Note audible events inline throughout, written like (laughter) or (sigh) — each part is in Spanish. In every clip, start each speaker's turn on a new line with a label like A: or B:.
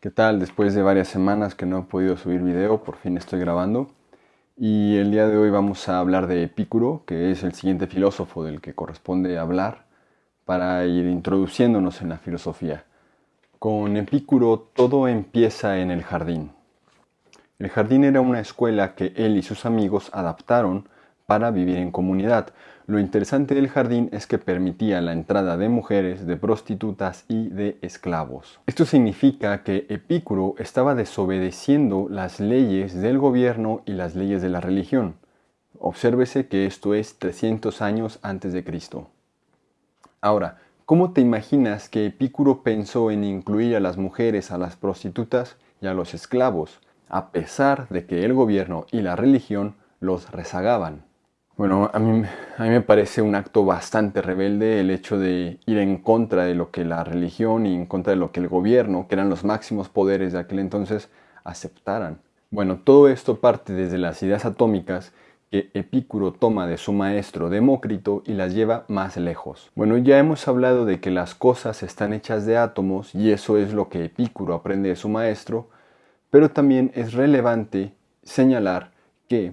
A: ¿Qué tal? Después de varias semanas que no he podido subir video, por fin estoy grabando. Y el día de hoy vamos a hablar de Epicuro, que es el siguiente filósofo del que corresponde hablar para ir introduciéndonos en la filosofía. Con Epicuro todo empieza en el jardín. El jardín era una escuela que él y sus amigos adaptaron para vivir en comunidad. Lo interesante del jardín es que permitía la entrada de mujeres, de prostitutas y de esclavos. Esto significa que Epicuro estaba desobedeciendo las leyes del gobierno y las leyes de la religión. Obsérvese que esto es 300 años antes de Cristo. Ahora, ¿cómo te imaginas que Epicuro pensó en incluir a las mujeres, a las prostitutas y a los esclavos, a pesar de que el gobierno y la religión los rezagaban? Bueno, a mí, a mí me parece un acto bastante rebelde el hecho de ir en contra de lo que la religión y en contra de lo que el gobierno, que eran los máximos poderes de aquel entonces, aceptaran. Bueno, todo esto parte desde las ideas atómicas que Epicuro toma de su maestro Demócrito y las lleva más lejos. Bueno, ya hemos hablado de que las cosas están hechas de átomos y eso es lo que Epicuro aprende de su maestro, pero también es relevante señalar que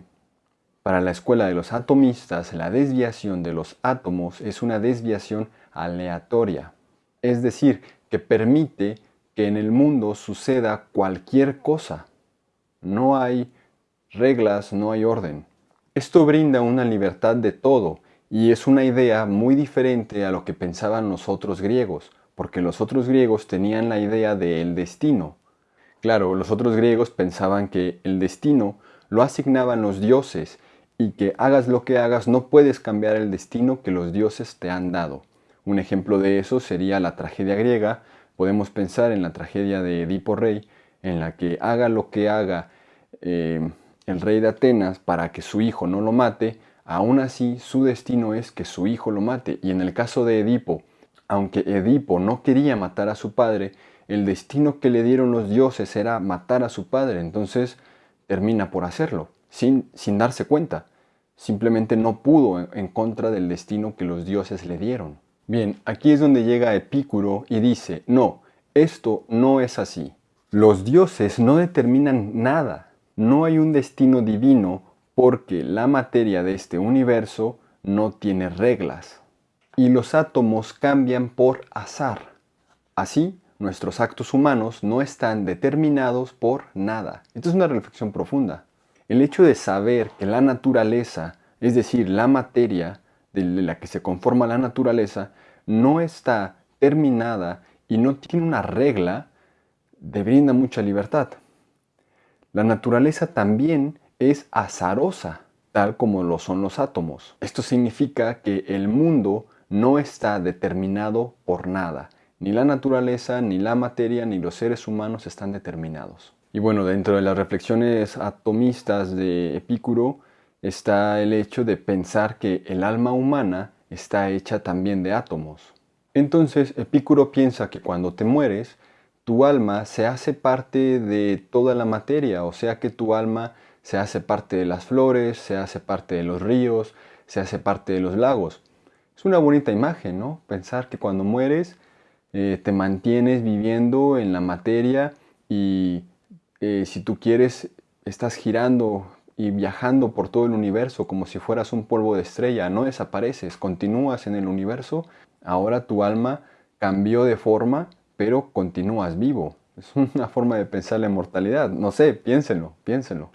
A: para la escuela de los atomistas, la desviación de los átomos es una desviación aleatoria, es decir, que permite que en el mundo suceda cualquier cosa. No hay reglas, no hay orden. Esto brinda una libertad de todo y es una idea muy diferente a lo que pensaban los otros griegos, porque los otros griegos tenían la idea del destino. Claro, los otros griegos pensaban que el destino lo asignaban los dioses y que hagas lo que hagas no puedes cambiar el destino que los dioses te han dado. Un ejemplo de eso sería la tragedia griega. Podemos pensar en la tragedia de Edipo Rey, en la que haga lo que haga eh, el rey de Atenas para que su hijo no lo mate, aún así su destino es que su hijo lo mate. Y en el caso de Edipo, aunque Edipo no quería matar a su padre, el destino que le dieron los dioses era matar a su padre, entonces termina por hacerlo sin, darse cuenta. Simplemente no pudo en contra del destino que los dioses le dieron. Bien, aquí es donde llega Epicuro y dice, no, esto no es así. Los dioses no determinan nada. No hay un destino divino porque la materia de este universo no tiene reglas. Y los átomos cambian por azar. Así, nuestros actos humanos no están determinados por nada. Esto es una reflexión profunda. El hecho de saber que la naturaleza, es decir, la materia de la que se conforma la naturaleza, no está terminada y no tiene una regla, te brinda mucha libertad. La naturaleza también es azarosa, tal como lo son los átomos. Esto significa que el mundo no está determinado por nada. Ni la naturaleza, ni la materia, ni los seres humanos están determinados. Y bueno, dentro de las reflexiones atomistas de Epicuro está el hecho de pensar que el alma humana está hecha también de átomos. Entonces Epicuro piensa que cuando te mueres, tu alma se hace parte de toda la materia, o sea que tu alma se hace parte de las flores, se hace parte de los ríos, se hace parte de los lagos. Es una bonita imagen, ¿no? Pensar que cuando mueres eh, te mantienes viviendo en la materia y eh, si tú quieres, estás girando y viajando por todo el universo como si fueras un polvo de estrella, no desapareces, continúas en el universo, ahora tu alma cambió de forma, pero continúas vivo. Es una forma de pensar la inmortalidad, no sé, piénsenlo, piénsenlo.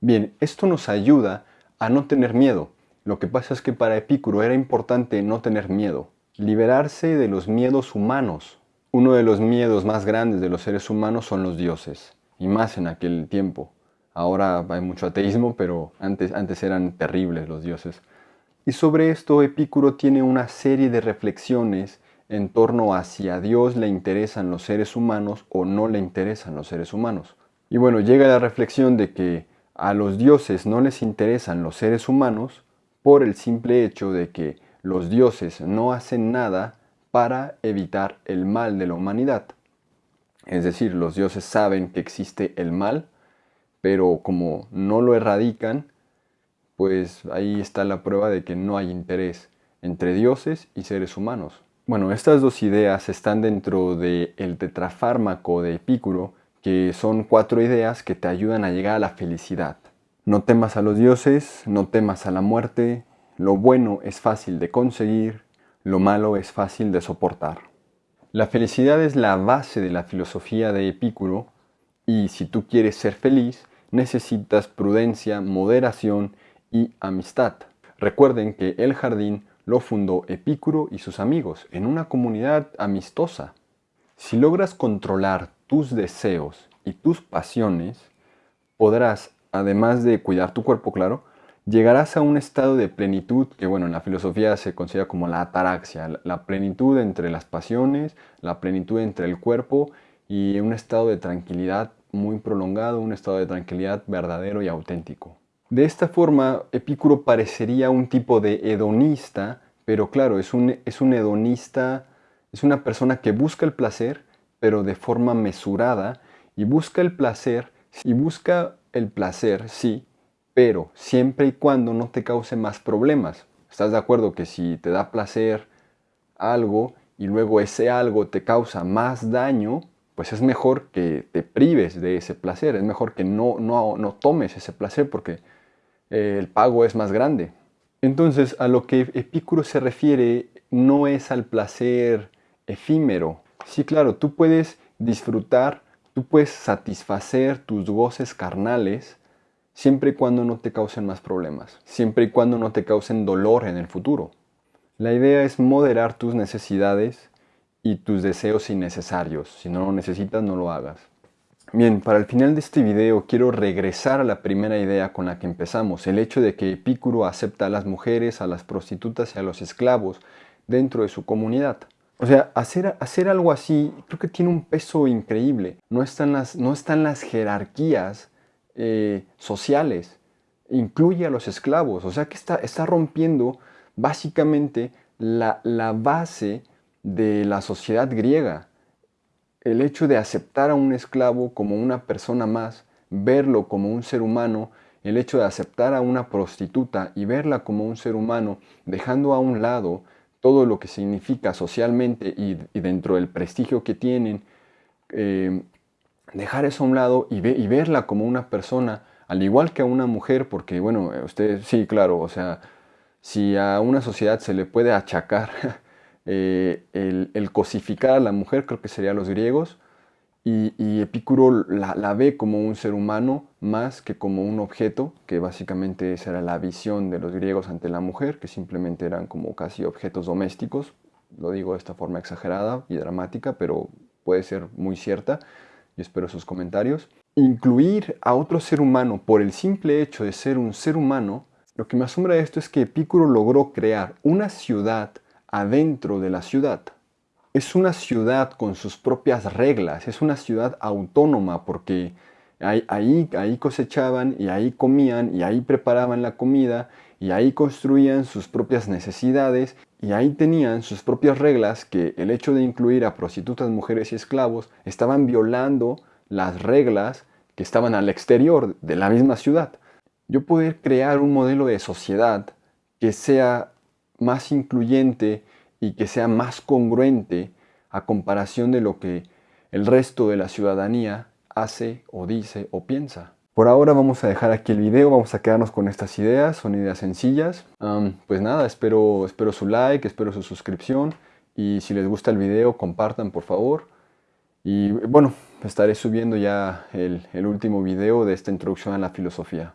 A: Bien, esto nos ayuda a no tener miedo. Lo que pasa es que para Epicuro era importante no tener miedo, liberarse de los miedos humanos. Uno de los miedos más grandes de los seres humanos son los dioses y más en aquel tiempo. Ahora hay mucho ateísmo, pero antes, antes eran terribles los dioses. Y sobre esto Epicuro tiene una serie de reflexiones en torno a si a Dios le interesan los seres humanos o no le interesan los seres humanos. Y bueno, llega la reflexión de que a los dioses no les interesan los seres humanos por el simple hecho de que los dioses no hacen nada para evitar el mal de la humanidad. Es decir, los dioses saben que existe el mal, pero como no lo erradican, pues ahí está la prueba de que no hay interés entre dioses y seres humanos. Bueno, estas dos ideas están dentro del tetrafármaco de Epicuro, que son cuatro ideas que te ayudan a llegar a la felicidad. No temas a los dioses, no temas a la muerte, lo bueno es fácil de conseguir, lo malo es fácil de soportar. La felicidad es la base de la filosofía de Epicuro y si tú quieres ser feliz, necesitas prudencia, moderación y amistad. Recuerden que el jardín lo fundó Epicuro y sus amigos en una comunidad amistosa. Si logras controlar tus deseos y tus pasiones, podrás, además de cuidar tu cuerpo, claro, llegarás a un estado de plenitud que, bueno, en la filosofía se considera como la ataraxia, la plenitud entre las pasiones, la plenitud entre el cuerpo y un estado de tranquilidad muy prolongado, un estado de tranquilidad verdadero y auténtico. De esta forma, Epicuro parecería un tipo de hedonista, pero claro, es un, es un hedonista, es una persona que busca el placer, pero de forma mesurada, y busca el placer, y busca el placer, sí, pero siempre y cuando no te cause más problemas. ¿Estás de acuerdo que si te da placer algo y luego ese algo te causa más daño, pues es mejor que te prives de ese placer, es mejor que no, no, no tomes ese placer porque eh, el pago es más grande. Entonces, a lo que Epicuro se refiere no es al placer efímero. Sí, claro, tú puedes disfrutar, tú puedes satisfacer tus goces carnales siempre y cuando no te causen más problemas, siempre y cuando no te causen dolor en el futuro. La idea es moderar tus necesidades y tus deseos innecesarios. Si no lo necesitas, no lo hagas. Bien, para el final de este video quiero regresar a la primera idea con la que empezamos, el hecho de que Epicuro acepta a las mujeres, a las prostitutas y a los esclavos dentro de su comunidad. O sea, hacer, hacer algo así creo que tiene un peso increíble. No están las, no están las jerarquías eh, sociales, incluye a los esclavos, o sea que está, está rompiendo básicamente la, la base de la sociedad griega. El hecho de aceptar a un esclavo como una persona más, verlo como un ser humano, el hecho de aceptar a una prostituta y verla como un ser humano, dejando a un lado todo lo que significa socialmente y, dentro del prestigio que tienen, eh, dejar eso a un lado y, verla como una persona, al igual que a una mujer, porque bueno, usted sí, claro, o sea, si a una sociedad se le puede achacar (laughs) eh, el, cosificar a la mujer, creo que serían los griegos, y, y Epicuro la, la, ve como un ser humano más que como un objeto, que básicamente esa era la visión de los griegos ante la mujer, que simplemente eran como casi objetos domésticos, lo digo de esta forma exagerada y dramática, pero puede ser muy cierta y espero sus comentarios. Incluir a otro ser humano por el simple hecho de ser un ser humano, lo que me asombra de esto es que Epicuro logró crear una ciudad adentro de la ciudad. Es una ciudad con sus propias reglas, es una ciudad autónoma porque ahí, ahí cosechaban y ahí comían y ahí preparaban la comida y ahí construían sus propias necesidades y ahí tenían sus propias reglas que el hecho de incluir a prostitutas, mujeres y esclavos estaban violando las reglas que estaban al exterior de la misma ciudad. Yo poder crear un modelo de sociedad que sea más incluyente y que sea más congruente a comparación de lo que el resto de la ciudadanía hace o dice o piensa. Por ahora vamos a dejar aquí el video, vamos a quedarnos con estas ideas, son ideas sencillas. pues nada, espero, espero su like, espero su suscripción y si les gusta el video compartan por favor. Y bueno, estaré subiendo ya el, el último video de esta introducción a la filosofía.